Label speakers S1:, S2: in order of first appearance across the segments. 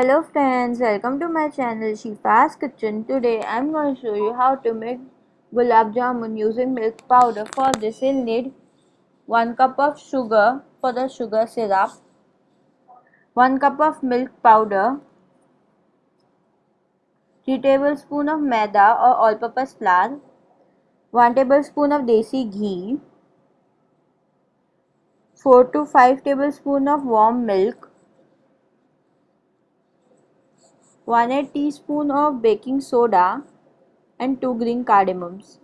S1: Hello friends, welcome to my channel Shifa's Kitchen. Today I'm going to show you how to make gulab jamun using milk powder. For this. You'll need 1 cup of sugar for the sugar syrup, 1 cup of milk powder, 3 tablespoon of maida or all-purpose flour, 1 tablespoon of desi ghee, 4 to 5 tablespoon of warm milk, 1 8 teaspoon of baking soda and 2 green cardamoms.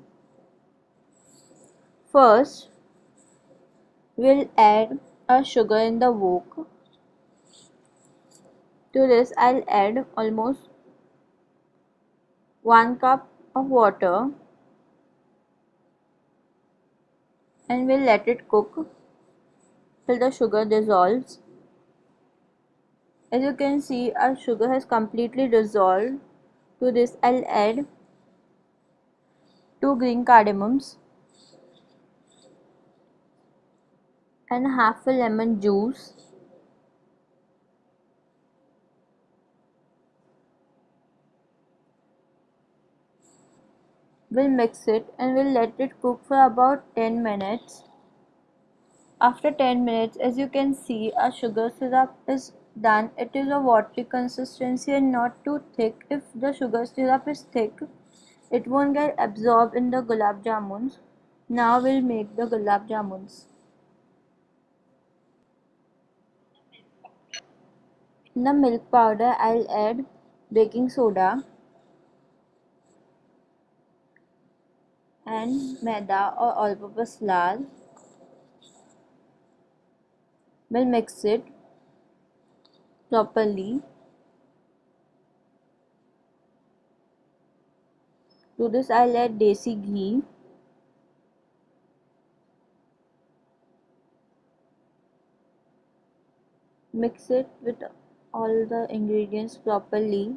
S1: First, we'll add a sugar in the wok. To this, I'll add almost 1 cup of water and we'll let it cook till the sugar dissolves. As you can see our sugar has completely dissolved. To this I'll add 2 green cardamoms and half a lemon juice. We'll mix it and we'll let it cook for about 10 minutes. After 10 minutes as you can see our sugar syrup is done it is a watery consistency and not too thick. If the sugar syrup is thick it won't get absorbed in the gulab jamuns. Now we'll make the gulab jamuns. In the milk powder i'll add baking soda and maida or all-purpose flour we'll mix it properly. To this I'll add desi ghee. Mix it with all the ingredients properly.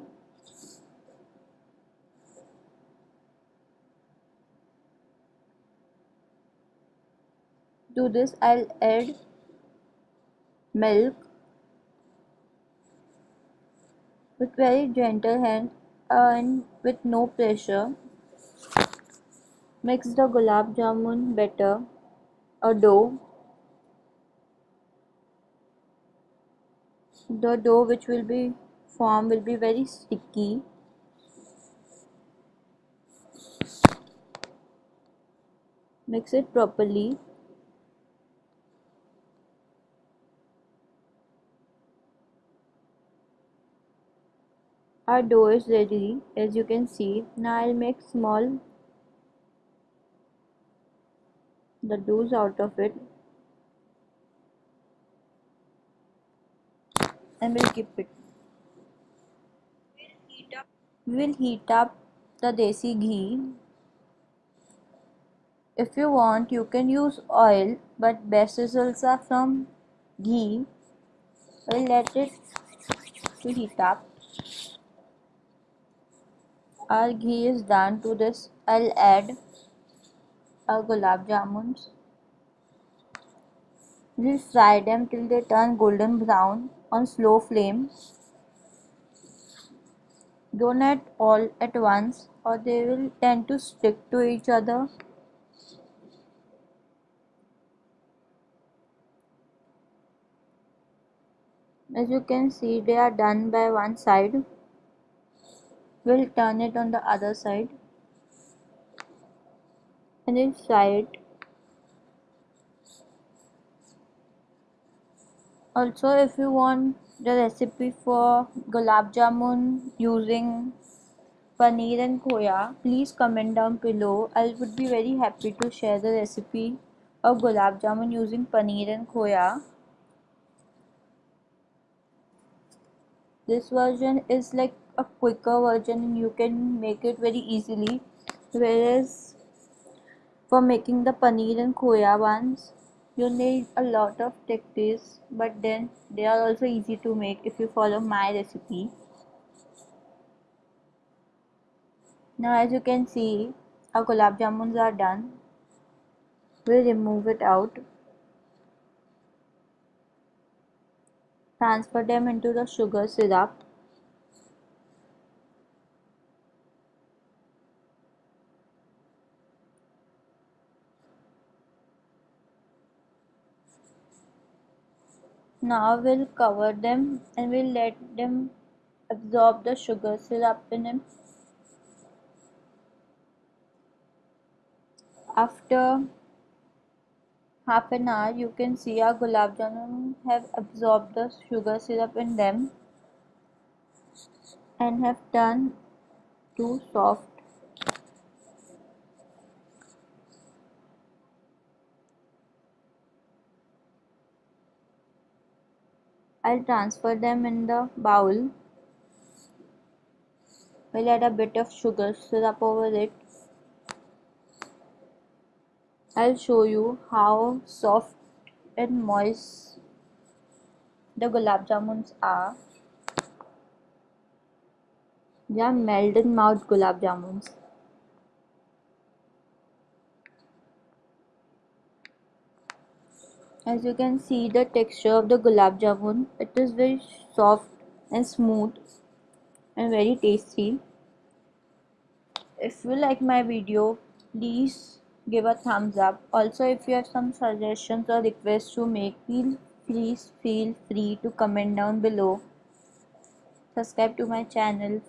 S1: To this I'll add milk with very gentle hand and with no pressure mix the gulab jamun batter or dough the dough which will be formed will be very sticky mix it properly our dough is ready. As you can see now I'll make small the doughs out of it. And we'll keep it. We'll heat up the desi ghee. If you want you can use oil but best results are from ghee. We'll let it to heat up ghee is done to this. I'll add our gulab jamuns. We'll fry them till they turn golden brown on slow flame. Don't add all at once or they will tend to stick to each other. As you can see they are done by one side we'll turn it on the other side. And then fry it. Also if you want the recipe for gulab jamun using paneer and khoya please comment down below. I would be very happy to share the recipe of gulab jamun using paneer and khoya. This version is like a quicker version and you can make it very easily. Whereas for making the paneer and khoya ones you need a lot of techniques but then they are also easy to make if you follow my recipe. Now as you can see our gulab jamuns are done. We'll remove it out. Transfer them into the sugar syrup Now we'll cover them and we'll let them absorb the sugar syrup in them. After half an hour you can see our gulab jamun have absorbed the sugar syrup in them and have turned too soft I'll transfer them in the bowl. We'll add a bit of sugar syrup over it. I'll show you how soft and moist the gulab jamuns are. They are melt in mouth gulab jamuns. As you can see the texture of the gulab jamun it is very soft and smooth and very tasty. If you like my video please give a thumbs up. Also if you have some suggestions or requests to make please feel free to comment down below. Subscribe to my channel.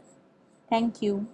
S1: Thank you